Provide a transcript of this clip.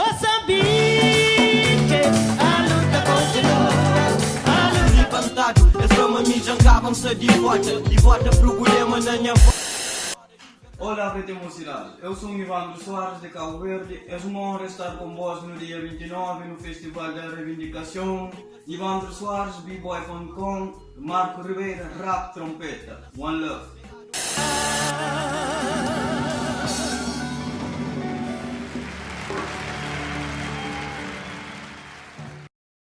Moçambique, a luta continua. A luta Cantado, é só uma mijão, acabam-se de volta De volta pro Guilherme na minha Olá, PT Mocidade. Eu sou Ivandro Soares de Cabo Verde. É uma honra estar com vós no dia 29 no Festival da Reivindicação. Ivandro Soares, B-Boy.com, Marco Ribeira, Rap Trompeta. One Love.